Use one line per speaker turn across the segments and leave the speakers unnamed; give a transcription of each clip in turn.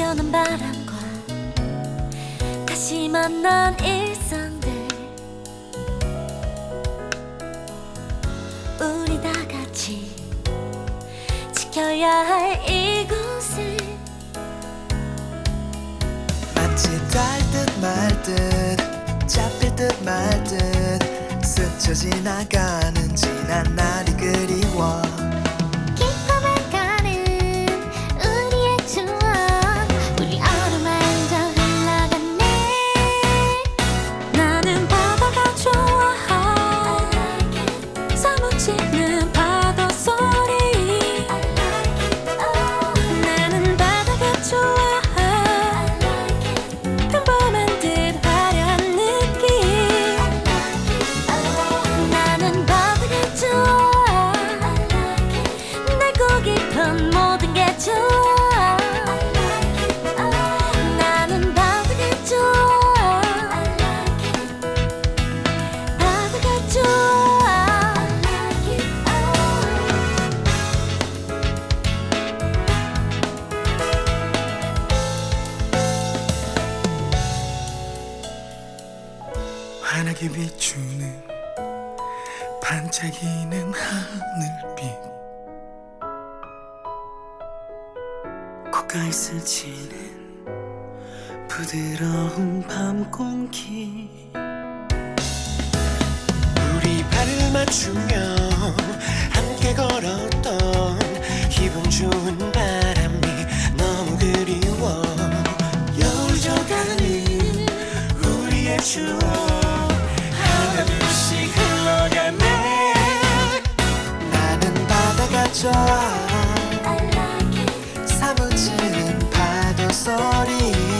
시원한 바람과 다시 만난 일상들. 우리 다 같이 지켜야 할 이곳을.
마치 달듯 말듯 잡힐 듯 말듯 스쳐 지나가는 지난 날이 그리워. 환하게 비추는 반짝이는 하늘빛 귓가에 스치는 부드러운 밤 공기 우리 발을 맞추며 함께 걸었던 기분 좋은 바람이 너무 그리워 여울 져가는 우리의 추억 하나 둘씩 흘러가네 나는 바다가 좋아 소리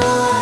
soul.